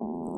Oh.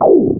Oh.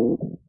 Mm-hmm.